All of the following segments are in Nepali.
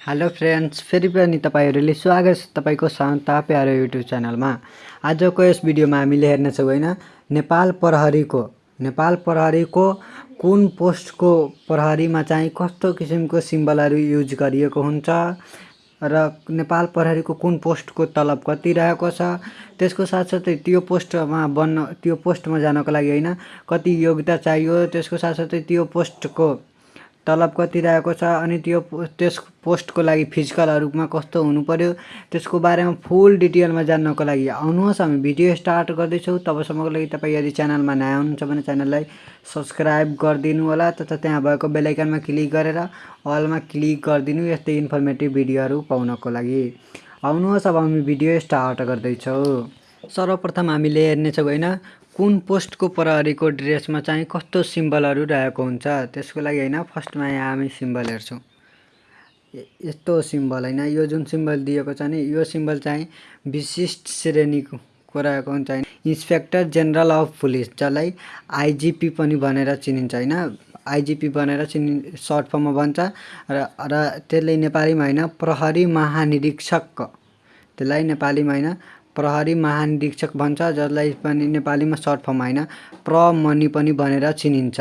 हेलो फ्रेन्ड्स फेरि पनि तपाईँहरूले स्वागत छ तपाईँको शान्ता प्यारो युट्युब च्यानलमा। आजको यस भिडियोमा हामीले हेर्नेछौँ होइन नेपाल प्रहरीको नेपाल प्रहरीको कुन पोस्टको प्रहरीमा चाहिँ कस्तो किसिमको सिम्बलहरू युज गरिएको हुन्छ र नेपाल प्रहरीको कुन पोस्टको तलब कति रहेको छ त्यसको साथसाथै त्यो पोस्टमा बन्न त्यो पोस्टमा जानको लागि होइन कति योग्यता चाहियो त्यसको साथसाथै त्यो पोस्टको तलब कति रहेको छ अनि त्यो त्यस पोस्टको लागि फिजिकलहरूमा कस्तो हुनु पऱ्यो त्यसको बारेमा फुल डिटेलमा जान्नको लागि आउनुहोस् हामी भिडियो स्टार्ट गर्दैछौँ। तबसम्मको लागि तपाईँ यदि च्यानलमा नयाँ हुनुहुन्छ भने च्यानललाई सब्सक्राइब गरिदिनु होला तथा त्यहाँ भएको बेलायकनमा क्लिक गरेर अलमा क्लिक गरिदिनु यस्तै इन्फर्मेटिभ भिडियोहरू पाउनको लागि। आउनुहोस् अब हामी भिडियो स्टार्ट गर्दैछौँ। सर्वप्रथम हामीले हेर्नेछौँ होइन कुन पोस्टको प्रहरीको ड्रेसमा चाहिँ कस्तो सिम्बलहरू रहेको हुन्छ? त्यसको लागि होइन फर्स्टमा यहाँ हामी सिम्बल हेर्छौँ। यस्तो सिम्बल होइन। यो जुन सिम्बल दिएको छ नि यो सिम्बल चाहिँ विशिष्ट श्रेणीको रहेको हुन्छ होइन? इन्सपेक्टर जेनरल अफ पुलिस जसलाई आइजिपी पनि भनेर चिनिन्छ होइन? आइजिपी भनेर चिनि सर्ट फर्ममा भन्छ र र त्यसले नेपालीमा होइन प्रहरी महानिरीक्षक। त्यसलाई नेपालीमा होइन प्रहरी महानिरीक्षक भन्छ जसलाई पनि नेपालीमा सर्ट फर्म होइन प्रमणि पनि भनेर चिनिन्छ।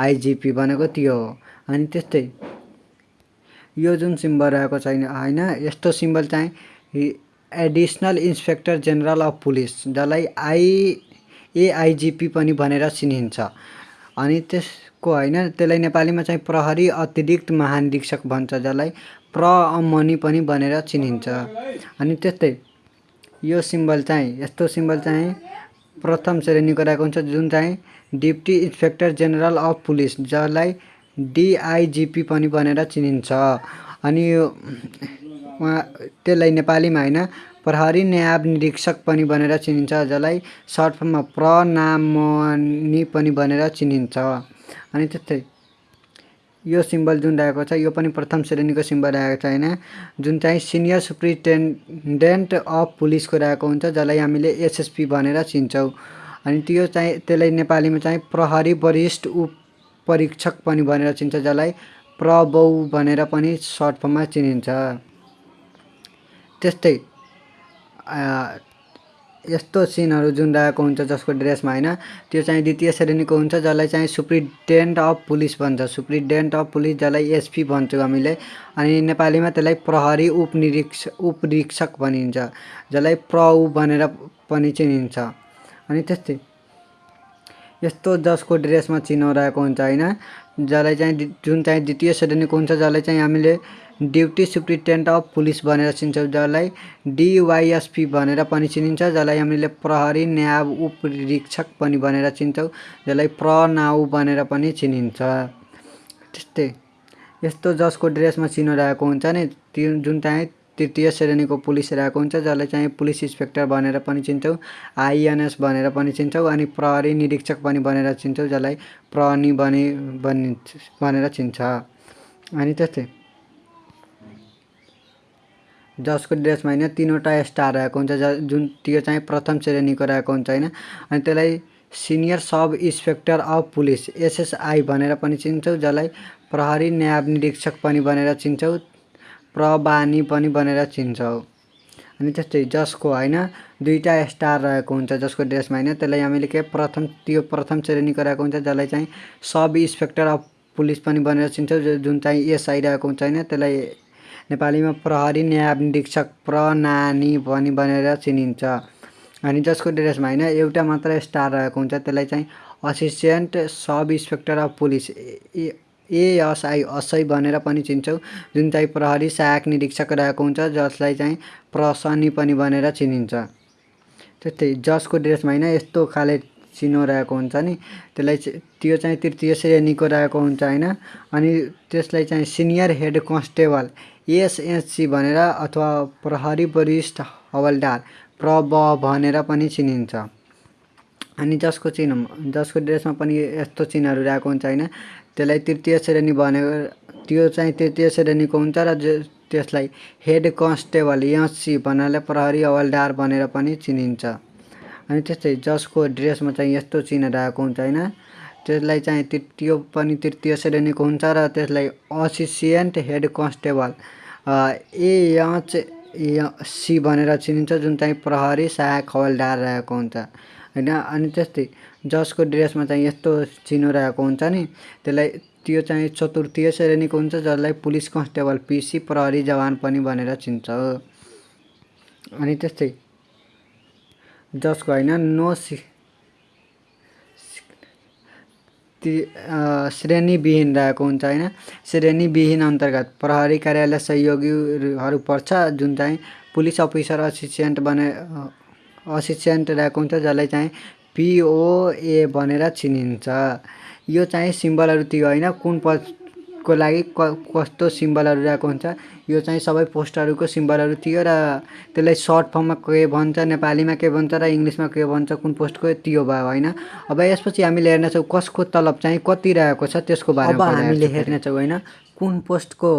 आइजिपी भनेको त्यो हो। अनि त्यस्तै यो जुन सिम्बल रहेको छैन होइन यस्तो सिम्बल चाहिँ additional inspector general of police जसलाई आई एआइजिपी पनि भनेर चिनिन्छ। अनि त्यसको होइन त्यसलाई नेपालीमा चाहिँ प्रहरी अतिरिक्त महानिरीक्षक भन्छ जसलाई प्रमणि पनि भनेर चिनिन्छ। अनि त्यस्तै यो सिम्बल चाहिँ यस्तो सिम्बल चाहिँ प्रथम श्रेणीको रहेको हुन्छ जुन चाहिँ deputy inspector general of police जसलाई डिआइजिपी पनि भनेर चिनिन्छ। अनि यो उहाँ त्यसलाई नेपालीमा होइन प्रहरी न्याय निरीक्षक पनि भनेर चिनिन्छ जसलाई सर्ट फर्ममा प्रनामनी पनि भनेर चिनिन्छ। अनि त्यस्तै यो सिम्बल जुन रहेको छ यो पनि प्रथम श्रेणीको सिम्बल रहेको छ होइन? जुन चाहिँ सिनियर सुप्रिन्टेन्डेन्ट अफ पुलिसको रहेको हुन्छ जसलाई हामीले एसएसपी भनेर चिन्छौँ। अनि त्यो चाहिँ त्यसलाई नेपालीमा चाहिँ प्रहरी वरिष्ठ उप परीक्षक पनि भनेर चिन्छ जसलाई प्रबौ भनेर पनि सर्ट फर्ममा चिनिन्छ। त्यस्तै यस्तो सिनहरू जुन रहेको हुन्छ जसको ड्रेसमा होइन? त्यो चाहिँ द्वितीय श्रेणीको हुन्छ जसलाई चाहिँ सुप्रिन्टेन्डेन्ट अफ पुलिस भन्छ। सुप्रिन्टेन्डेन्ट अफ पुलिस जसलाई एसपी भन्छौँ हामीले। अनि नेपालीमा त्यसलाई प्रहरी उपनिरीक्ष उपरीक्षक भनिन्छ। जसलाई प्रउ भनेर पनि चिनिन्छ। अनि त्यस्तै यस्तो जसको ड्रेसमा चिनो रहेको हुन्छ होइन? जसलाई चाहिँ जुन चाहिँ द्वितीय श्रेणीको हुन्छ जसलाई चाहिँ हामीले ड्युटी सुप्रिन्टेन्डेन्ट अफ पुलिस भनेर चिन्छौँ जसलाई डिवाइएसपी भनेर पनि चिनिन्छ जसलाई हामीले प्रहरी न्याय उपरीक्षक पनि भनेर चिन्छौँ जसलाई प्रनाउ भनेर पनि चिनिन्छ। त्यस्तै। यस्तो जसको ड्रेसमा चिनो रहेको हुन्छ नि त्यो जुन चाहिँ तृतीय श्रेणीको पुलिस रहेको हुन्छ जसलाई चाहिँ पुलिस इन्सपेक्टर भनेर पनि चिन्छौँ आइएनएस भनेर पनि चिन्छौँ अनि प्रहरी निरीक्षक पनि भनेर चिन्छौँ जसलाई प्रहनी बनि बनि भनेर चिन्छ। अनि त्यस्तै जसको ड्रेसमा होइन तिनवटा स्टार रहेको हुन्छ ज जुन त्यो चाहिँ प्रथम श्रेणीको रहेको हुन्छ होइन। अनि त्यसलाई senior sub inspector of police SSI भनेर पनि चिन्छौँ जसलाई प्रहरी न्याय निरीक्षक पनि भनेर चिन्छौँ। प्रबानी पनि भनेर चिन्छौँ अनि त्यस्तै जसको होइन दुईवटा स्टार रहेको हुन्छ जसको ड्रेसमा होइन त्यसलाई हामीले के प्रथम त्यो प्रथम श्रेणीको रहेको हुन्छ जसलाई चाहिँ सब इन्सपेक्टर अफ पुलिस पनि भनेर चिन्छौँ जुन चाहिँ एसआई रहेको हुन्छ होइन त्यसलाई नेपालीमा प्रहरी न्याय निरीक्षक प्रनानी पनि भनेर चिनिन्छ। अनि जसको ड्रेसमा होइन एउटा मात्र स्टार रहेको हुन्छ त्यसलाई चाहिँ assistant sub inspector of police ASI असै भनेर पनि चिन्छौँ। जुन चाहिँ प्रहरी सहायक निरीक्षक रहेको हुन्छ जसलाई चाहिँ प्रसनी पनि भनेर चिनिन्छ। त्यस्तै जसको ड्रेसमा होइन यस्तो खाले चिनो रहेको हुन्छ नि। त्यसलाई त्यो चाहिँ तृतीय श्रेणीको रहेको हुन्छ होइन? अनि त्यसलाई चाहिँ सिनियर हेड कन्स्टेबल एसएससी भनेर अथवा प्रहरी वरिष्ठ हवलदार प्रब भनेर पनि चिनिन्छ। अनि जसको चिन्ह जसको ड्रेसमा पनि यस्तो चिन्हहरू रहेको हुन्छ होइन त्यसलाई तृतीय श्रेणी भनेको त्यो चाहिँ तृतीय श्रेणीको हुन्छ र त्यसलाई हेड कन्स्टेबल एससी भन्नाले प्रहरी हवलदार भनेर पनि चिनिन्छ। अनि त्यस्तै जसको ड्रेसमा चाहिँ यस्तो चिन्ह रहेको हुन्छ होइन त्यसलाई चाहिँ त्यो पनि तृतीय श्रेणीको हुन्छ र त्यसलाई assistant head constable A H C भनेर चिनिन्छ जुन चाहिँ प्रहरी सहायक हवलदार रहेको हुन्छ। होइन? अनि त्यस्तै जसको ड्रेसमा चाहिँ यस्तो चिनो रहेको हुन्छ नि त्यसलाई त्यो चाहिँ चतुर्थीय श्रेणीको हुन्छ जसलाई पुलिस कन्स्टेबल पिसी प्रहरी जवान पनि भनेर चिन्छ। अनि त्यस्तै जसको होइन नो सि श्रेणीविहीन रहेको हुन्छ होइन? श्रेणीविहीन अन्तर्गत प्रहरी कार्यालय सहयोगीहरू पर्छ जुन चाहिँ पुलिस अफिसर असिस्टेन्ट बने असिस्टेन्ट रहेको हुन्छ जसलाई चाहिँ पिओए भनेर चिनिन्छ। यो चाहिँ सिम्बलहरू त्यो होइन कुन पदको लागि क कस्तो सिम्बलहरू रहेको हुन्छ यो चाहिँ सबै पोस्टहरूको सिम्बलहरू थियो र त्यसलाई सर्ट फर्ममा के भन्छ नेपालीमा के भन्छ र इङ्ग्लिसमा के भन्छ कुन पोस्टको त्यो भयो होइन? अब यसपछि हामीले हेर्नेछौँ कसको तलब चाहिँ कति रहेको छ त्यसको बारेमा हामीले हेर्नेछौँ होइन? कुन पोस्टको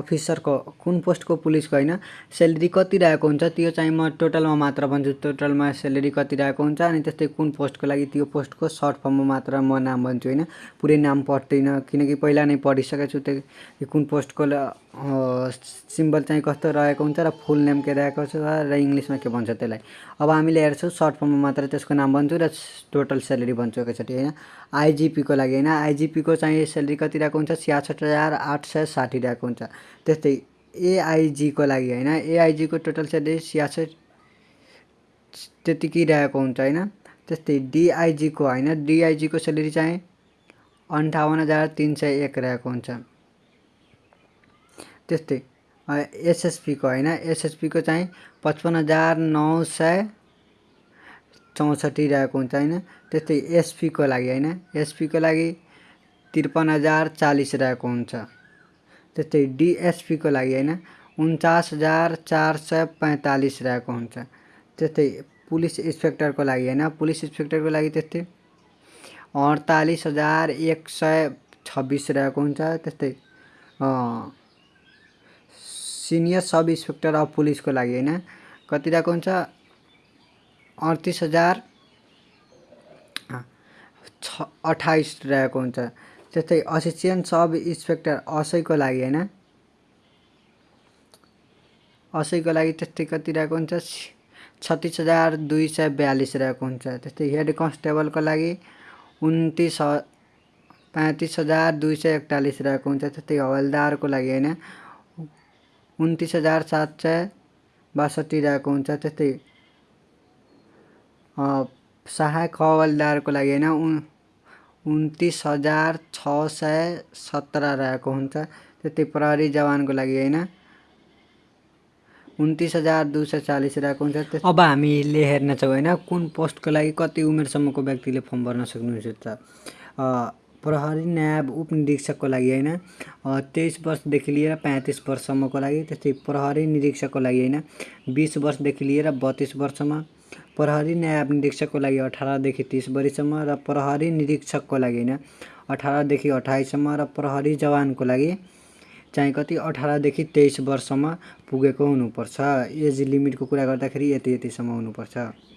अफिसरको कुन पोस्टको पुलिसको होइन? सेलेरी कति रहेको हुन्छ त्यो चाहिँ म टोटलमा मात्र भन्छु। टोटलमा सेलेरी कति रहेको हुन्छ अनि त्यस्तै कुन पोस्टको लागि त्यो पोस्टको सर्ट फर्ममा मात्र म नाम भन्छु होइन? पुरै नाम पढ्दिनँ किनकि पहिला नै पढिसकेको छु त्यो कुन पोस्टको सिम्बल चाहिँ कस्तो रहेको हुन्छ र फुल नेम के रहेको छ र इङ्ग्लिसमा के भन्छ त्यसलाई। अब हामीले हेर्छौँ सर्ट फर्ममा मात्र त्यसको नाम भन्छु र टोटल सेलेरी भन्छु एकैचोटि होइन? आइजिपीको लागि होइन? आइजिपीको चाहिँ सेलेरी कति रहेको हुन्छ? छ्यासठ हजार आठ सय साठी रहेको हुन्छ। त्यस्तै एआइजीको लागि होइन? एआइजीको टोटल सेलेरी छ्यासठ त्यतिकै रहेको हुन्छ होइन? त्यस्तै डिआइजीको होइन? डिआइजीको सेलेरी चाहिँ अन्ठाउन्न हजार तिन सय एक रहेको हुन्छ। त्यस्तै। एसएसपीको होइन एसएसपीको चाहिँ पचपन्न हजार नौ सय चौसठी रहेको हुन्छ होइन। त्यस्तै एसपीको लागि होइन एसपीको लागि त्रिपन्न हजार चालिस रहेको हुन्छ। त्यस्तै डिएसपीको लागि होइन उन्चास हजार चार सय पैँतालिस रहेको हुन्छ। त्यस्तै पुलिस इन्सपेक्टरको लागि होइन पुलिस इन्सपेक्टरको लागि त्यस्तै अडतालिस हजार एक सय छब्बिस रहेको हुन्छ। त्यस्तै सिनियर सब इन्सपेक्टर अफ पुलिसको लागि होइन? कति रहेको हुन्छ? अडतिस हजार। छ अठाइस रहेको हुन्छ। त्यस्तै असिस्टेन्ट सब इन्सपेक्टर असैको लागि होइन? असैको लागि त्यस्तै कति रहेको हुन्छ? छत्तिस हजार दुई सय बयालिस रहेको हुन्छ। त्यस्तै हेड कन्स्टेबलको लागि उन्तिस पैँतिस हजार दुई सय एकचालिस रहेको हुन्छ। त्यस्तै हवलदारको लागि होइन? उन्तिस हजार सात सय बासठी रहेको हुन्छ। त्यस्तै सहायक हवलदारको लागि होइन उन् उन्तिस हजार छ सय सत्र रहेको हुन्छ। त्यस्तै प्रहरी जवानको लागि होइन उन्तिस हजार दुई सय चालिस रहेको हुन्छ। अब हामीले हेर्नेछौँ होइन कुन पोस्टको लागि कति उमेरसम्मको व्यक्तिले फर्म भर्न सक्नुहुन्छ प्रहरी न्याय उपनिरीक्षकको लागि होइन। तेइस वर्षदेखि लिएर पैँतिस वर्षसम्मको लागि त्यस्तै प्रहरी निरीक्षकको लागि होइन। बिस वर्षदेखि लिएर बत्तिस वर्षसम्म प्रहरी न्याय निरीक्षकको लागि अठारदेखि तिस वर्षसम्म र प्रहरी निरीक्षकको लागि होइन। अठारदेखि अठाइससम्म र प्रहरी जवानको लागि चाहिँ कति? अठारदेखि तेइस वर्षसम्म पुगेको हुनुपर्छ। एज लिमिटको कुरा गर्दाखेरि यति यतिसम्म हुनुपर्छ।